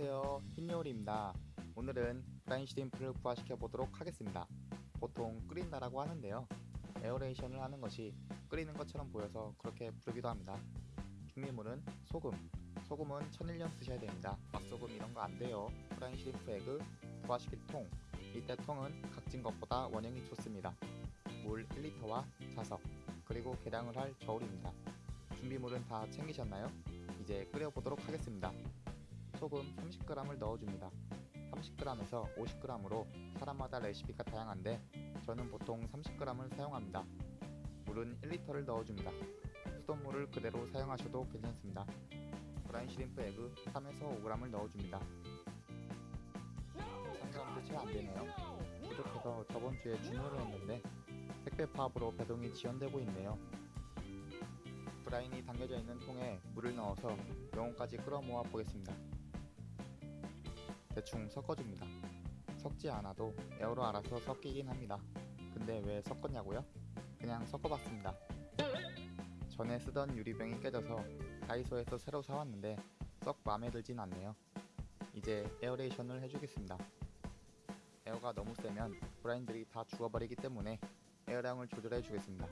안녕하세요. 흰요울입니다. 오늘은 brine shrimp를 부화시켜 보도록 하겠습니다. 보통 끓인다라고 하는데요. aeration을 하는 것이 끓이는 것처럼 보여서 그렇게 부르기도 합니다. 준비물은 소금 소금은 천일염 쓰셔야 됩니다. 맛소금 이런 거 안 돼요. brine shrimp egg 부화시킬 통. 이때 통은 각진 것보다 원형이 좋습니다. 물 1리터와 자석 그리고 계량을 할 저울입니다. 준비물은 다 챙기셨나요? 이제 끓여보도록 하겠습니다 소금 30g을 넣어줍니다. 30g에서 50g으로 사람마다 레시피가 다양한데 저는 보통 30g을 사용합니다. 물은 1리터를 넣어줍니다. 수돗물을 그대로 사용하셔도 괜찮습니다. 브라인 시림프 에그 3에서 5g을 넣어줍니다. 3g도 채 안되네요. 부족해서 저번주에 주문을 했는데 택배 파업으로 배송이 지연되고 있네요. brine이 담겨져 있는 통에 물을 넣어서 영혼까지 끌어 모아 보겠습니다. 대충 섞어줍니다. 섞지 않아도 에어로 알아서 섞이긴 합니다. 근데 왜 섞었냐고요? 그냥 섞어봤습니다. 전에 쓰던 유리병이 깨져서 다이소에서 새로 사왔는데 썩 마음에 들진 않네요. 이제 aeration을 해주겠습니다. 에어가 너무 세면 브라인들이 다 죽어버리기 때문에 에어량을 조절해 주겠습니다.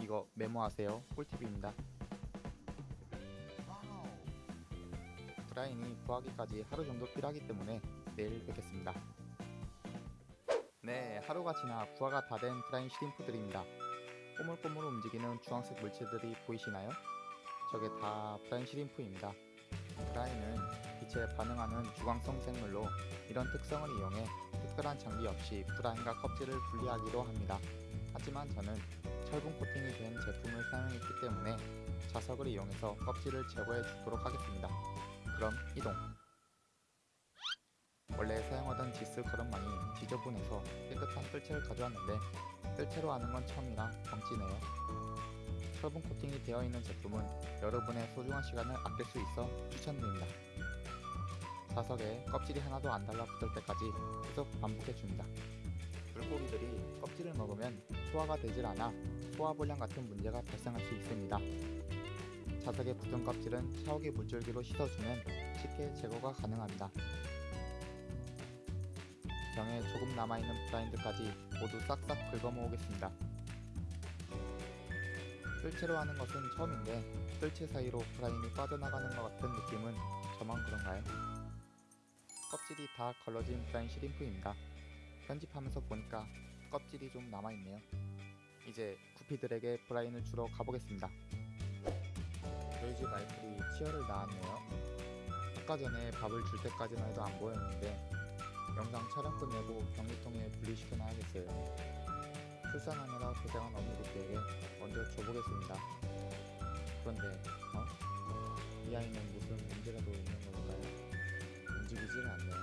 이거 메모하세요. 꿀팁입니다. 브라인이 부하기까지 하루 정도 필요하기 때문에 내일 뵙겠습니다. 네, 하루가 지나 부하가 다된 브라인 시림프들입니다. 꼬물꼬물 움직이는 주황색 물체들이 보이시나요? 저게 다 브라인 시림프입니다. 브라인은 빛에 반응하는 주광성 생물로 이런 특성을 이용해 특별한 장비 없이 브라인과 껍질을 분리하기로 합니다. 하지만 저는 철분 코팅이 된 제품을 사용했기 때문에 자석을 이용해서 껍질을 제거해 주도록 하겠습니다. 그럼 이동. 원래 사용하던 지스 거름망이 지저분해서 깨끗한 뜰채를 가져왔는데 뜰채로 하는 건 처음이라 벙찌네요. 철분 코팅이 되어 있는 제품은 여러분의 소중한 시간을 아낄 수 있어 추천드립니다. 자석에 껍질이 하나도 안 달라붙을 때까지 계속 반복해줍니다. 물고기들이 껍질을 먹으면 소화가 되질 않아 소화불량 같은 문제가 발생할 수 있습니다 자석에 붙은 껍질은 샤워기 물줄기로 씻어주면 쉽게 제거가 가능합니다. 병에 조금 남아있는 브라인드까지 모두 싹싹 긁어모으겠습니다. 뜰채로 하는 것은 처음인데 뜰채 사이로 브라인이 빠져나가는 것 같은 느낌은 저만 그런가요? 껍질이 다 걸러진 브라인 시림프입니다. 편집하면서 보니까 껍질이 좀 남아있네요. 이제 구피들에게 브라인을 주러 가보겠습니다. 저희 집 아이들이 치어를 낳았네요. 아까 전에 밥을 줄 때까지만 해도 안 보였는데 영상 촬영 끝내고 변기통에 분리시켜 놔야겠어요. 출산하느라 고생한 어머니들에게 먼저 줘보겠습니다. 그런데 어? 이 아이는 무슨 문제라도 있는 걸까요? 움직이질 않네요.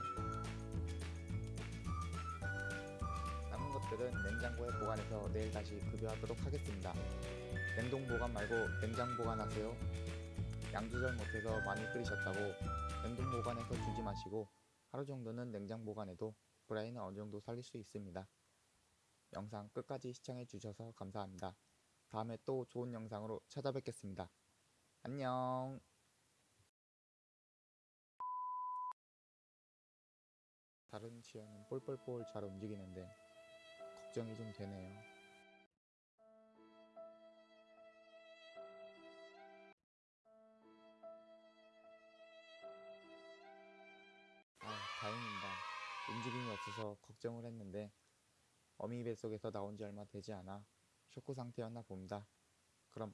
남은 것들은 냉장고에 보관해서 내일 다시 급여하도록 하겠습니다. 냉동 보관 말고 냉장 보관하세요. 양 조절 못해서 많이 끓이셨다고 냉동 보관해서 주지 마시고 하루 정도는 냉장 보관해도 브라인을 어느 정도 살릴 수 있습니다. 영상 끝까지 시청해 주셔서 감사합니다. 다음에 또 좋은 영상으로 찾아뵙겠습니다. 안녕 다른 치어는 볼볼볼 잘 움직이는데 걱정이 좀 되네요. 움직임이 없어서 걱정을 했는데 어미 뱃속에서 나온 지 얼마 되지 않아 쇼크 상태였나 봅니다. 그럼